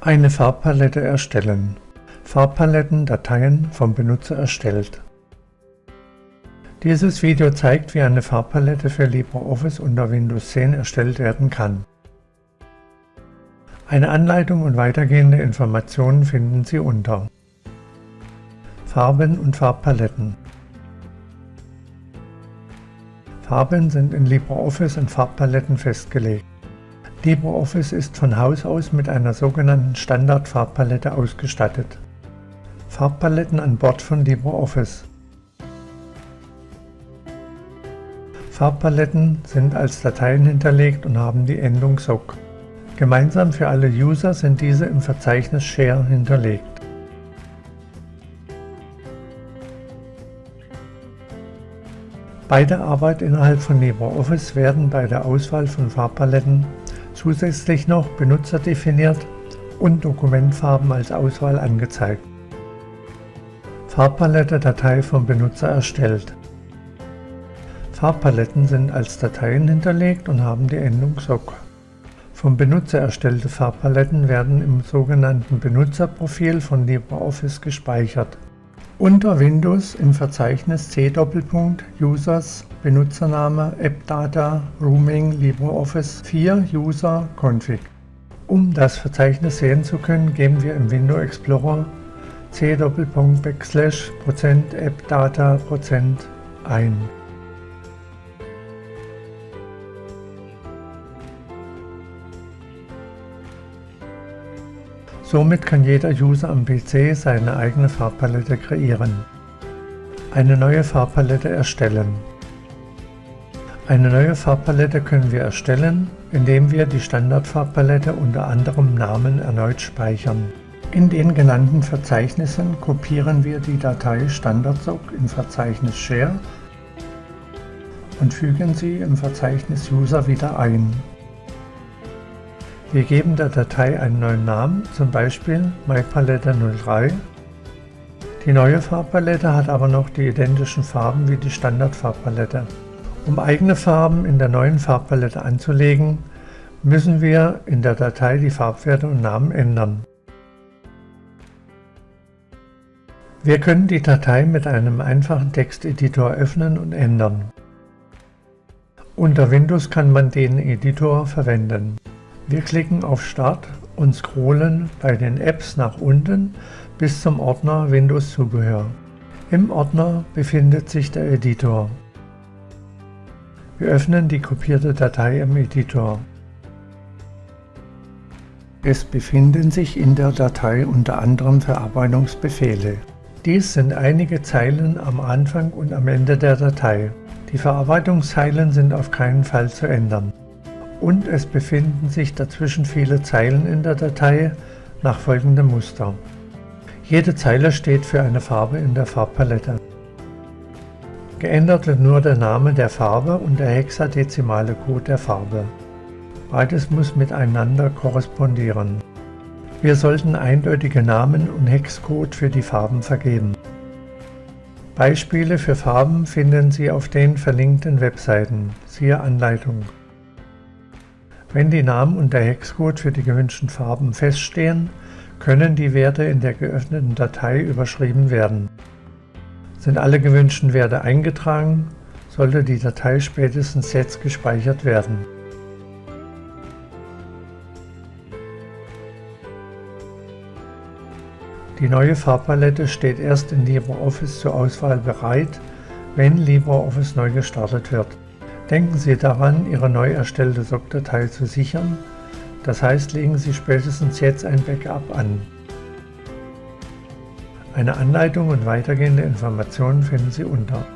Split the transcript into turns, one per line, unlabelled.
Eine Farbpalette erstellen. Farbpaletten Dateien vom Benutzer erstellt. Dieses Video zeigt, wie eine Farbpalette für LibreOffice unter Windows 10 erstellt werden kann. Eine Anleitung und weitergehende Informationen finden Sie unter Farben und Farbpaletten. Farben sind in LibreOffice in Farbpaletten festgelegt. LibreOffice ist von Haus aus mit einer sogenannten Standard-Farbpalette ausgestattet. Farbpaletten an Bord von LibreOffice Farbpaletten sind als Dateien hinterlegt und haben die Endung SOC. Gemeinsam für alle User sind diese im Verzeichnis Share hinterlegt. Bei der Arbeit innerhalb von LibreOffice werden bei der Auswahl von Farbpaletten Zusätzlich noch Benutzer definiert und Dokumentfarben als Auswahl angezeigt. Farbpalette Datei vom Benutzer erstellt. Farbpaletten sind als Dateien hinterlegt und haben die Endung SOC. Vom Benutzer erstellte Farbpaletten werden im sogenannten Benutzerprofil von LibreOffice gespeichert. Unter Windows im Verzeichnis C Users Benutzername AppData Rooming LibreOffice 4 User Config. Um das Verzeichnis sehen zu können, geben wir im Window Explorer c backslash %appdata ein. Somit kann jeder User am PC seine eigene Farbpalette kreieren. Eine neue Farbpalette erstellen. Eine neue Farbpalette können wir erstellen, indem wir die Standardfarbpalette unter anderem Namen erneut speichern. In den genannten Verzeichnissen kopieren wir die Datei standardsoc im Verzeichnis Share und fügen sie im Verzeichnis User wieder ein. Wir geben der Datei einen neuen Namen, zum Beispiel MyPalette03. Die neue Farbpalette hat aber noch die identischen Farben wie die Standardfarbpalette. Um eigene Farben in der neuen Farbpalette anzulegen, müssen wir in der Datei die Farbwerte und Namen ändern. Wir können die Datei mit einem einfachen Texteditor öffnen und ändern. Unter Windows kann man den Editor verwenden. Wir klicken auf Start und scrollen bei den Apps nach unten bis zum Ordner Windows Zubehör. Im Ordner befindet sich der Editor. Wir öffnen die kopierte Datei im Editor. Es befinden sich in der Datei unter anderem Verarbeitungsbefehle. Dies sind einige Zeilen am Anfang und am Ende der Datei. Die Verarbeitungszeilen sind auf keinen Fall zu ändern und es befinden sich dazwischen viele Zeilen in der Datei nach folgendem Muster. Jede Zeile steht für eine Farbe in der Farbpalette. Geändert wird nur der Name der Farbe und der hexadezimale Code der Farbe. Beides muss miteinander korrespondieren. Wir sollten eindeutige Namen und Hexcode für die Farben vergeben. Beispiele für Farben finden Sie auf den verlinkten Webseiten, siehe Anleitung. Wenn die Namen und der Hexcode für die gewünschten Farben feststehen, können die Werte in der geöffneten Datei überschrieben werden. Sind alle gewünschten Werte eingetragen, sollte die Datei spätestens jetzt gespeichert werden. Die neue Farbpalette steht erst in LibreOffice zur Auswahl bereit, wenn LibreOffice neu gestartet wird. Denken Sie daran, Ihre neu erstellte SOC-Datei zu sichern, das heißt legen Sie spätestens jetzt ein Backup an. Eine Anleitung und weitergehende Informationen finden Sie unter